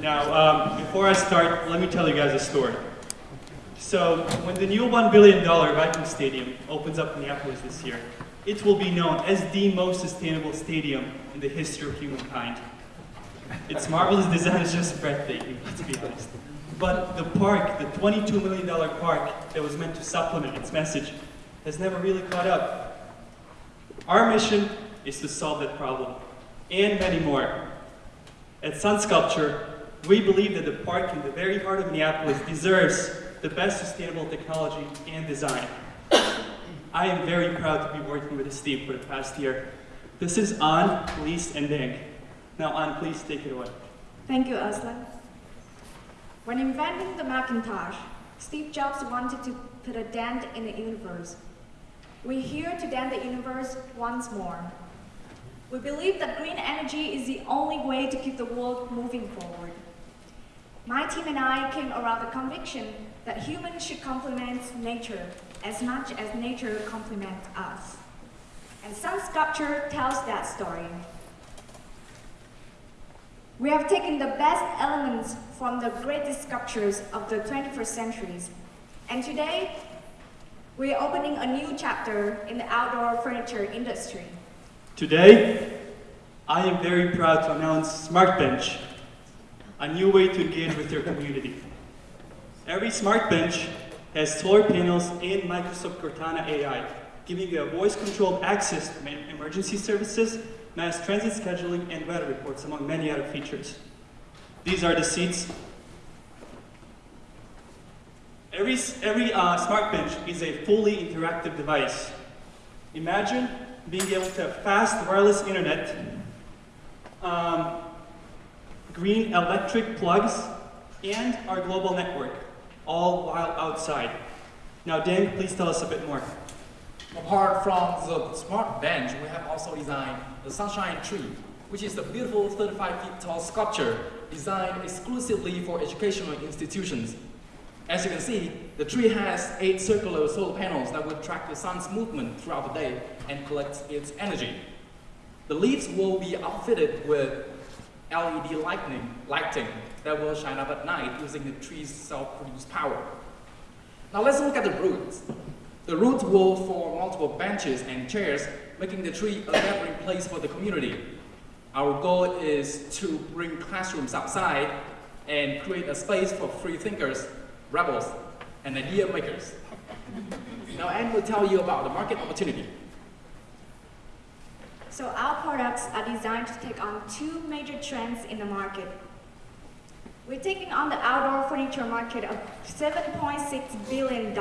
Now, um, before I start, let me tell you guys a story. So, when the new $1 billion Viking Stadium opens up in Minneapolis this year, it will be known as the most sustainable stadium in the history of humankind. Its marvelous design is just breathtaking, let's be honest. But the park, the $22 million park that was meant to supplement its message, has never really caught up. Our mission is to solve that problem, and many more. At Sun Sculpture, we believe that the park in the very heart of Minneapolis deserves the best sustainable technology and design. I am very proud to be working with this team for the past year. This is An, Lise, and Dang. Now, An, please take it away. Thank you, Aslan. When inventing the Macintosh, Steve Jobs wanted to put a dent in the universe. We're here to dent the universe once more. We believe that green energy is the only way to keep the world moving forward. My team and I came around the conviction that humans should complement nature as much as nature complements us. And Sun Sculpture tells that story. We have taken the best elements from the greatest sculptures of the 21st centuries, and today we are opening a new chapter in the outdoor furniture industry. Today, I am very proud to announce SmartBench, a new way to engage with your community. Every smart bench has solar panels and Microsoft Cortana AI, giving you a voice-controlled access to emergency services, mass transit scheduling, and weather reports, among many other features. These are the seats. Every, every uh, SmartBench is a fully interactive device. Imagine being able to have fast wireless internet, um, green electric plugs, and our global network, all while outside. Now, Dan, please tell us a bit more. Apart from the smart bench, we have also designed the Sunshine Tree, which is a beautiful 35 feet tall sculpture designed exclusively for educational institutions. As you can see, the tree has eight circular solar panels that will track the sun's movement throughout the day and collect its energy. The leaves will be outfitted with LED lighting, lighting that will shine up at night using the tree's self-produced power. Now let's look at the roots. The roots will form multiple benches and chairs, making the tree a gathering place for the community. Our goal is to bring classrooms outside and create a space for free thinkers, rebels, and idea makers. Now Anne will tell you about the market opportunity. So our products are designed to take on two major trends in the market. We're taking on the outdoor furniture market of $7.6 billion.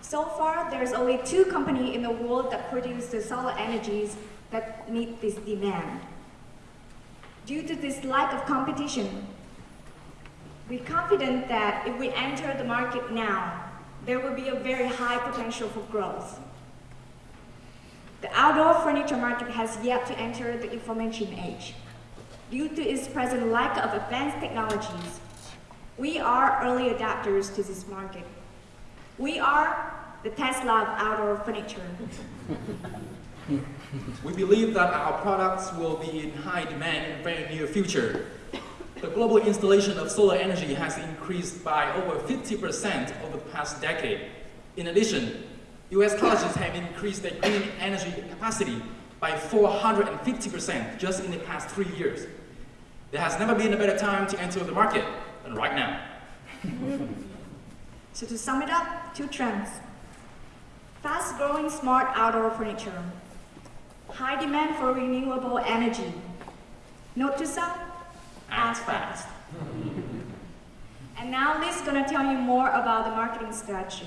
So far, there's only two companies in the world that produce the solar energies that meet this demand. Due to this lack of competition, we're confident that if we enter the market now, there will be a very high potential for growth. The outdoor furniture market has yet to enter the information age. Due to its present lack of advanced technologies, we are early adapters to this market. We are the Tesla of outdoor furniture. We believe that our products will be in high demand in the very near future. The global installation of solar energy has increased by over 50% over the past decade. In addition, US colleges have increased their green energy capacity by 450% just in the past three years. There has never been a better time to enter the market than right now. so to sum it up, two trends. Fast-growing smart outdoor furniture. High demand for renewable energy. Note to self, act fast. and now Liz is going to tell you more about the marketing strategy.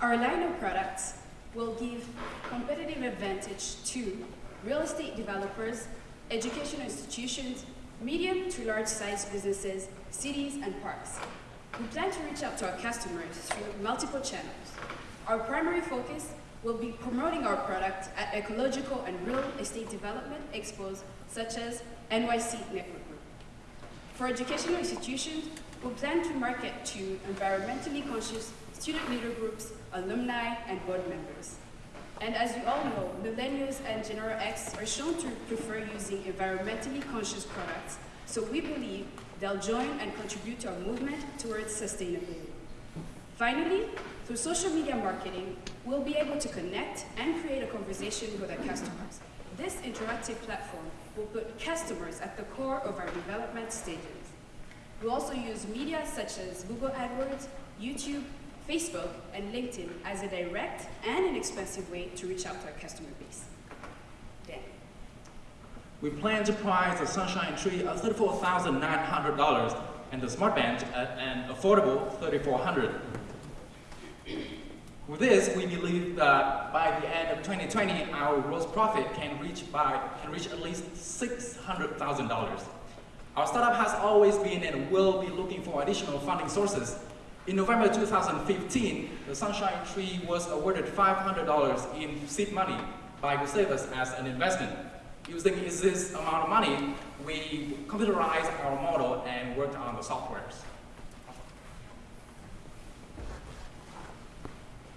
Our line of products will give competitive advantage to real estate developers, educational institutions, medium to large size businesses, cities, and parks. We plan to reach out to our customers through multiple channels. Our primary focus will be promoting our product at ecological and real estate development expos such as NYC Network Group. For educational institutions, we plan to market to environmentally conscious student leader groups, alumni, and board members. And as you all know, millennials and General X are shown to prefer using environmentally conscious products So we believe they'll join and contribute to our movement towards sustainability. Finally, through social media marketing, we'll be able to connect and create a conversation with our customers. This interactive platform will put customers at the core of our development stages. We'll also use media such as Google AdWords, YouTube, Facebook, and LinkedIn as a direct and inexpensive way to reach out to our customer base. Dan. We plan to price the Sunshine Tree at $34,900 and the Smart Bench at an affordable $3,400. With this, we believe that by the end of 2020, our gross profit can reach by can reach at least $600,000. Our startup has always been and will be looking for additional funding sources. In November 2015, the Sunshine Tree was awarded $500 in seed money by Gustavus as an investment. Using this amount of money, we computerized our model and worked on the softwares.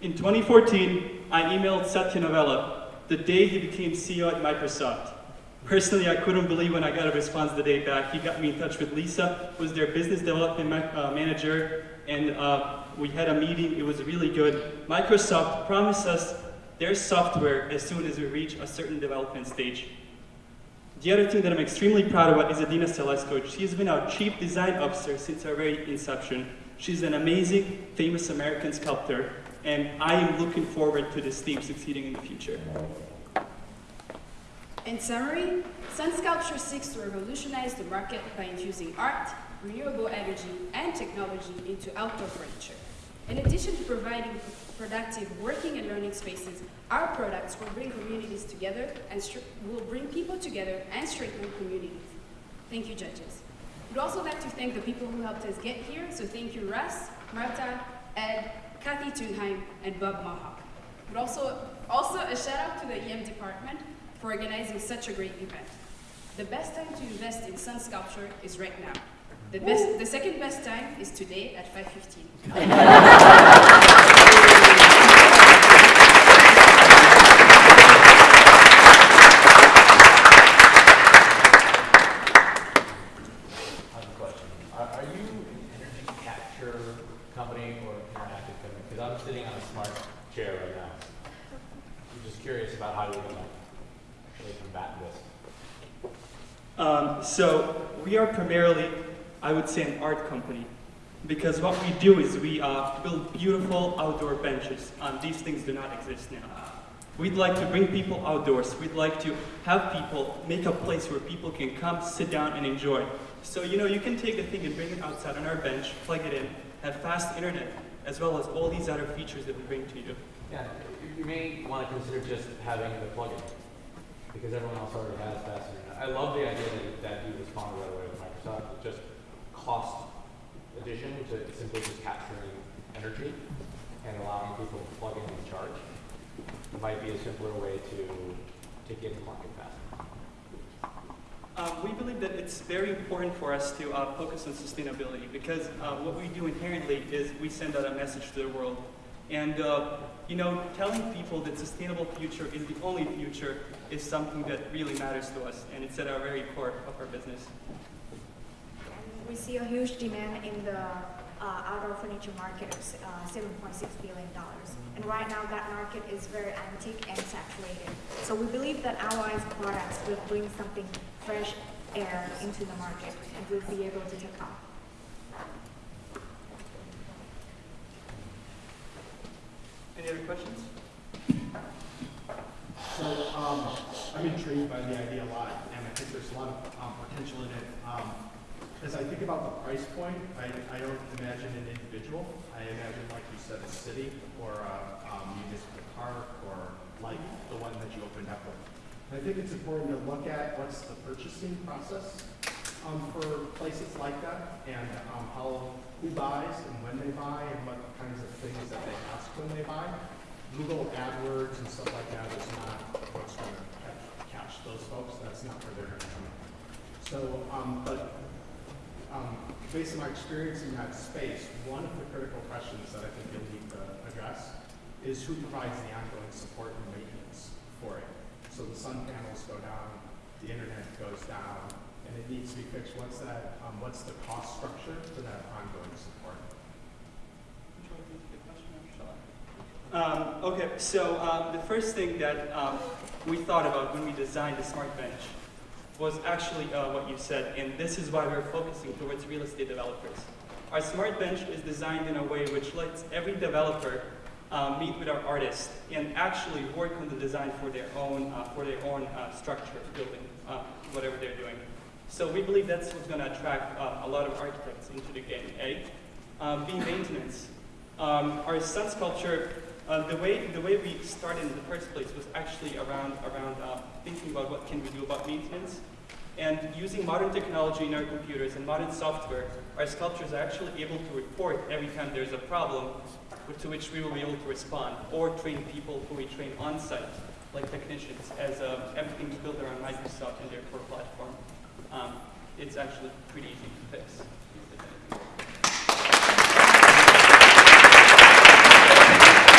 In 2014, I emailed Satya Nadella the day he became CEO at Microsoft. Personally, I couldn't believe when I got a response the day back. He got me in touch with Lisa, who was their business development ma- uh, manager, and uh, we had a meeting. It was really good. Microsoft promised us their software as soon as we reach a certain development stage. The other thing that I'm extremely proud about is Adina Selesko. She has been our chief design officer since our very inception. She's an amazing, famous American sculptor, and I am looking forward to this team succeeding in the future. In summary, Sun Sculpture seeks to revolutionize the market by infusing art, renewable energy, and technology into outdoor furniture. In addition to providing productive working and learning spaces, our products will bring communities together and will bring people together and strengthen communities. Thank you, judges. We'd also like to thank the people who helped us get here, so thank you, Russ, Marta, Ed, Kathy Thunheim, and Bob Mohawk. But also, also a shout out to the EM department for organizing such a great event. The best time to invest in sun sculpture is right now. The, best, the second best time is today at 5.15. I have a question. Are, are you an energy capture company or an interactive company? Because I'm sitting on a smart chair right now. I'm just curious about how you're gonna actually combat this. Um, so we are primarily, I would say, an art company. Because what we do is we uh, build beautiful outdoor benches. Um, these things do not exist now. We'd like to bring people outdoors. We'd like to have people make a place where people can come, sit down, and enjoy. So, you know, you can take a thing and bring it outside on our bench, plug it in, have fast internet, as well as all these other features that we bring to you. Yeah, you- you may want to consider just having the plugin, because everyone else already has fast internet. I love the idea that, that you responded right away with Microsoft, with just cost addition to simply just capturing energy and allowing people to plug in and charge. Might be a simpler way to, to get to market faster. Um, we believe that it's very important for us to uh, focus on sustainability because uh, what we do inherently is we send out a message to the world. And, uh, you know, telling people that sustainable future is the only future is something that really matters to us, and it's at our very core of our business. We see a huge demand in the uh, outdoor furniture market uh, $7.6 billion. And right now, that market is very antique and saturated. So we believe that our products will bring something fresh air into the market and will be able to take off. Any other questions? So, um, I'm intrigued by the idea a lot, and I think there's a lot of, um, potential in it. Um, as I think about the price point, I, I don't imagine an individual. I imagine, like you said, a city or a, um, municipal park or like the one that you opened up with. I think it's important to look at what's the purchasing process, um, for places like that and, um, how, who buys and when they buy and what kinds of things that they ask when they buy. Google AdWords and stuff like that is not what's going to catch, catch those folks. That's not where they're going to come in. So, um, but based on my experience in that space, one of the critical questions that I think you'll need to address is who provides the ongoing support and maintenance for it. So the sun panels go down, the internet goes down, and it needs to be fixed, what's that, um, what's the cost structure for that ongoing support? Um, okay, so um, the first thing that um, we thought about when we designed the Smart Bench was actually uh, what you said, and this is why we're focusing towards real estate developers. Our Smart Bench is designed in a way which lets every developer uh, meet with our artist and actually work on the design for their own uh, for their own uh, structure, building, uh, whatever they're doing. So we believe that's what's going to attract uh, a lot of architects into the game. A, um, B, maintenance. Um, our sun sculpture, uh, the way the way we started in the first place was actually around around uh, thinking about what can we do about maintenance, and using modern technology in our computers and modern software, our sculptures are actually able to report every time there's a problem, to which we will be able to respond, or train people who we train on site, like technicians, as uh, everything's built around Microsoft and their core platform. Um, it's actually pretty easy to fix.